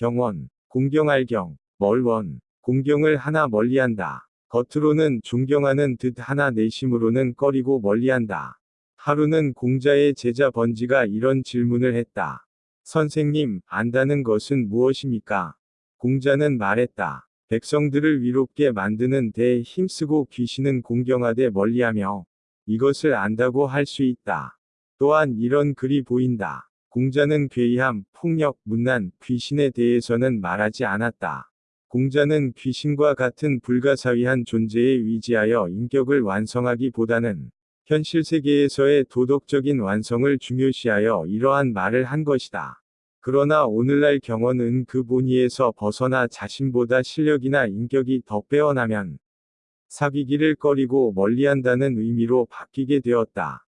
경원, 공경알경, 멀원, 공경을 하나 멀리한다. 겉으로는 존경하는 듯 하나 내심으로는 꺼리고 멀리한다. 하루는 공자의 제자 번지가 이런 질문을 했다. 선생님, 안다는 것은 무엇입니까? 공자는 말했다. 백성들을 위롭게 만드는 데 힘쓰고 귀신은 공경하되 멀리하며 이것을 안다고 할 수 있다. 또한 이런 글이 보인다. 공자는 괴이함, 폭력, 문난, 귀신에 대해서는 말하지 않았다. 공자는 귀신과 같은 불가사의한 존재에 위지하여 인격을 완성하기보다는 현실 세계에서의 도덕적인 완성을 중요시하여 이러한 말을 한 것이다. 그러나 오늘날 경원은 그 본의에서 벗어나 자신보다 실력이나 인격이 더 빼어나면 사귀기를 꺼리고 멀리한다는 의미로 바뀌게 되었다.